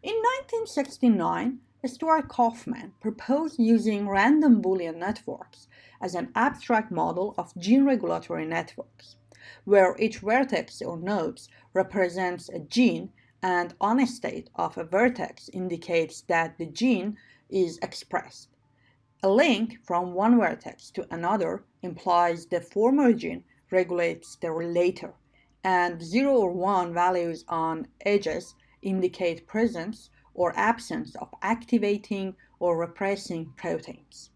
In 1969, Stuart Kauffman proposed using random Boolean networks as an abstract model of gene regulatory networks, where each vertex or nodes represents a gene and on a state of a vertex indicates that the gene is expressed. A link from one vertex to another implies the former gene regulates the later, and 0 or 1 values on edges indicate presence or absence of activating or repressing proteins.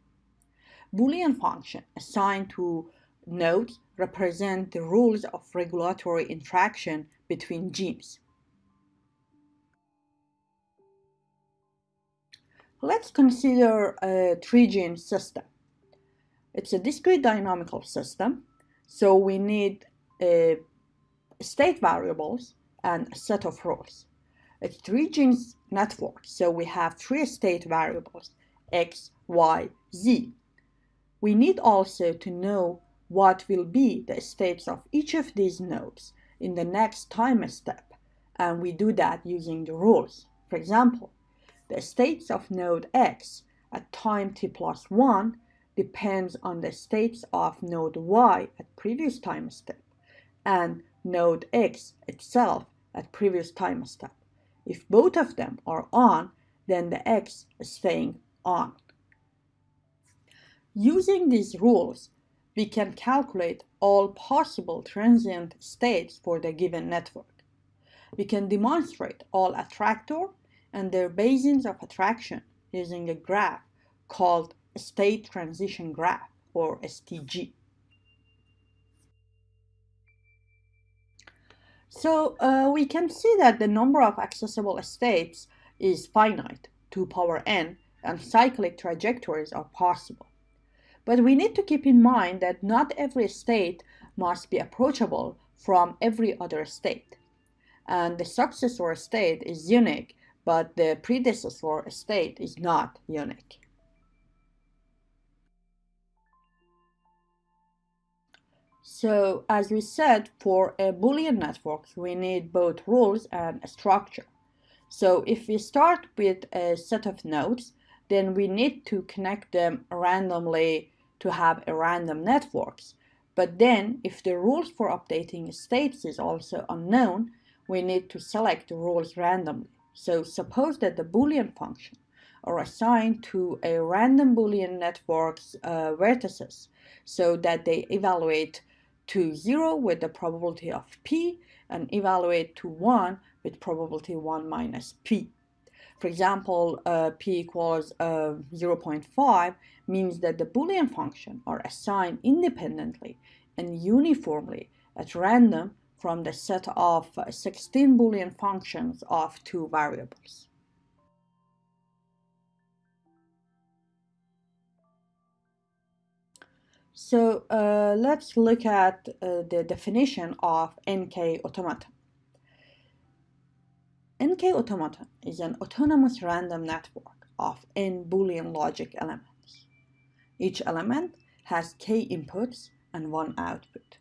Boolean function assigned to nodes represent the rules of regulatory interaction between genes. Let's consider a three-gene system. It's a discrete dynamical system, so we need a state variables and a set of rules. It's three genes network, so we have three state variables, x, y, z. We need also to know what will be the states of each of these nodes in the next time step, and we do that using the rules. For example, the states of node x at time t plus 1 depends on the states of node y at previous time step and node x itself at previous time step. If both of them are on, then the X is staying on. Using these rules, we can calculate all possible transient states for the given network. We can demonstrate all attractor and their basins of attraction using a graph called state transition graph or STG. So uh, we can see that the number of accessible states is finite, 2 power n, and cyclic trajectories are possible. But we need to keep in mind that not every state must be approachable from every other state. And the successor state is unique, but the predecessor state is not unique. So as we said, for a Boolean network, we need both rules and a structure. So if we start with a set of nodes, then we need to connect them randomly to have a random networks. But then if the rules for updating states is also unknown, we need to select the rules randomly. So suppose that the Boolean function are assigned to a random Boolean network's uh, vertices so that they evaluate to 0 with the probability of p and evaluate to 1 with probability 1 minus p. For example, uh, p equals uh, 0.5 means that the Boolean function are assigned independently and uniformly at random from the set of 16 Boolean functions of two variables. So uh, let's look at uh, the definition of NK automata. NK automata is an autonomous random network of n Boolean logic elements. Each element has k inputs and one output.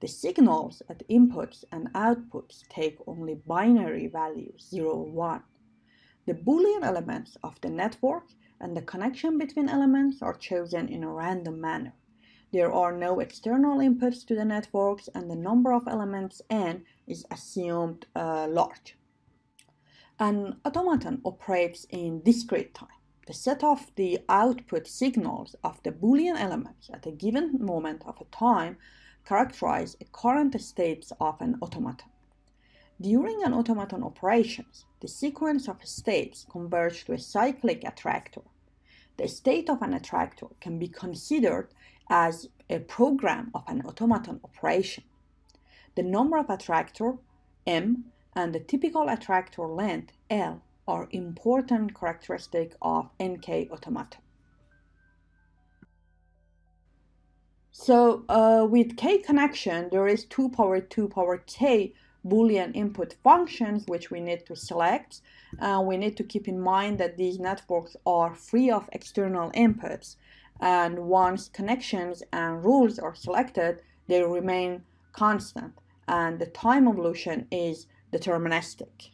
The signals at inputs and outputs take only binary values 0 or 1. The Boolean elements of the network and the connection between elements are chosen in a random manner. There are no external inputs to the networks and the number of elements n is assumed uh, large. An automaton operates in discrete time. The set of the output signals of the Boolean elements at a given moment of a time characterize the current states of an automaton. During an automaton operations, the sequence of states converge to a cyclic attractor. The state of an attractor can be considered as a program of an automaton operation. The number of attractor, M, and the typical attractor length, L, are important characteristic of NK automaton. So uh, with K connection, there is 2 power 2 power K Boolean input functions which we need to select. Uh, we need to keep in mind that these networks are free of external inputs and once connections and rules are selected, they remain constant and the time evolution is deterministic.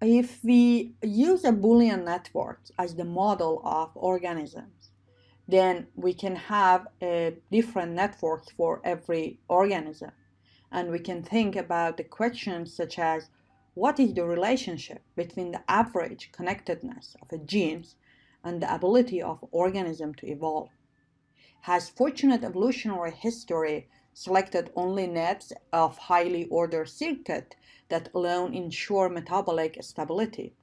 if we use a Boolean network as the model of organisms, then we can have a different network for every organism. And we can think about the questions such as, what is the relationship between the average connectedness of a genes and the ability of organism to evolve? Has fortunate evolutionary history selected only nets of highly ordered circuit that alone ensure metabolic stability?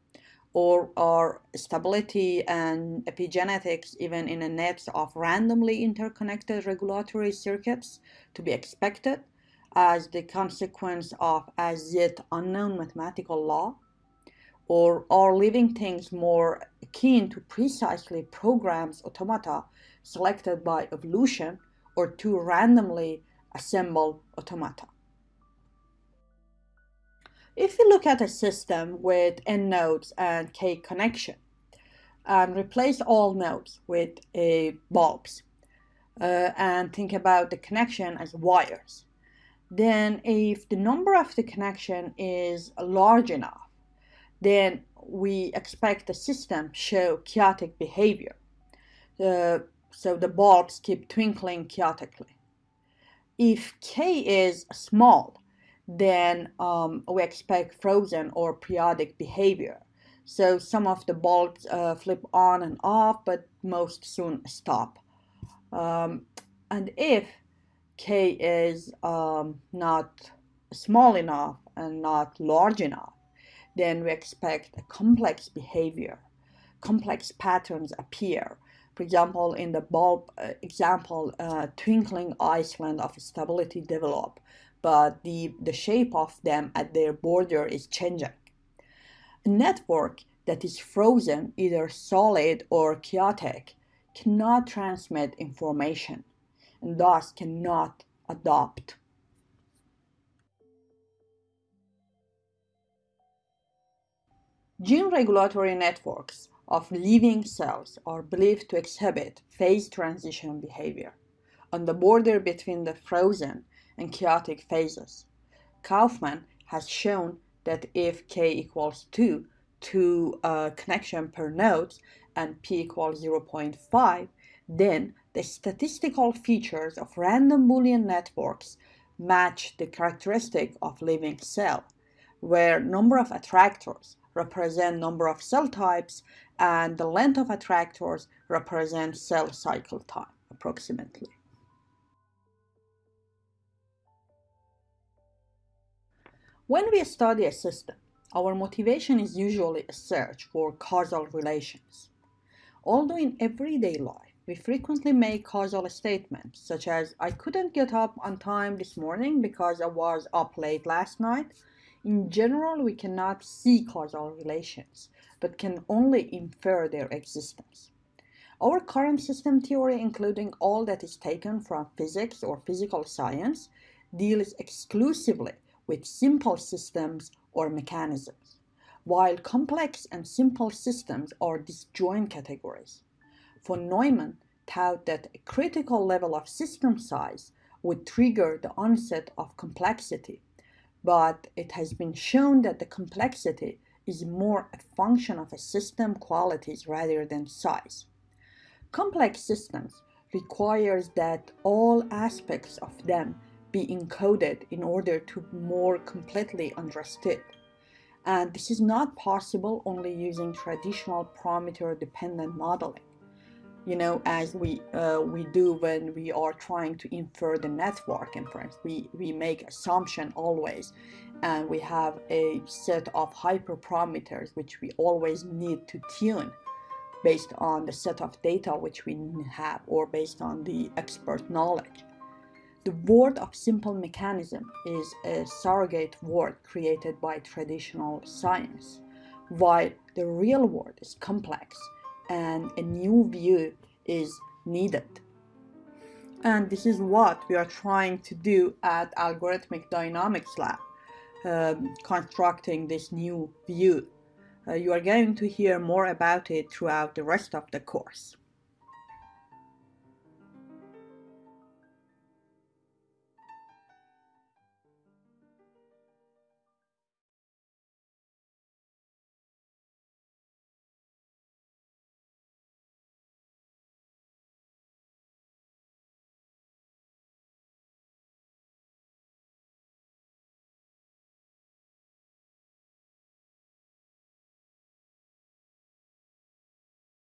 Or are stability and epigenetics even in a net of randomly interconnected regulatory circuits to be expected as the consequence of as yet unknown mathematical law? Or are living things more akin to precisely programmed automata selected by evolution or to randomly assemble automata. If we look at a system with n nodes and k connection and replace all nodes with a bulbs uh, and think about the connection as wires, then if the number of the connection is large enough, then we expect the system show chaotic behavior. So the bulbs keep twinkling chaotically if k is small, then um, we expect frozen or periodic behavior. So some of the bulbs uh, flip on and off, but most soon stop. Um, and if k is um, not small enough and not large enough, then we expect a complex behavior. Complex patterns appear for example, in the bulb uh, example, uh, twinkling island of stability develop, but the, the shape of them at their border is changing. A network that is frozen, either solid or chaotic, cannot transmit information and thus cannot adopt. Gene regulatory networks of living cells are believed to exhibit phase transition behavior on the border between the frozen and chaotic phases. Kauffman has shown that if k equals 2 to a uh, connection per node and p equals 0.5, then the statistical features of random Boolean networks match the characteristic of living cell, where number of attractors represent number of cell types and the length of attractors represent cell cycle time approximately. When we study a system, our motivation is usually a search for causal relations. Although in everyday life, we frequently make causal statements such as, I couldn't get up on time this morning because I was up late last night. In general, we cannot see causal relations but can only infer their existence. Our current system theory, including all that is taken from physics or physical science, deals exclusively with simple systems or mechanisms, while complex and simple systems are disjoint categories. Von Neumann taught that a critical level of system size would trigger the onset of complexity, but it has been shown that the complexity is more a function of a system qualities rather than size. Complex systems requires that all aspects of them be encoded in order to more completely understood. And this is not possible only using traditional parameter dependent modeling you know, as we uh, we do when we are trying to infer the network inference. We, we make assumption always, and we have a set of hyperparameters which we always need to tune based on the set of data which we have or based on the expert knowledge. The word of simple mechanism is a surrogate word created by traditional science, while the real world is complex and a new view is needed. And this is what we are trying to do at Algorithmic Dynamics Lab, um, constructing this new view. Uh, you are going to hear more about it throughout the rest of the course.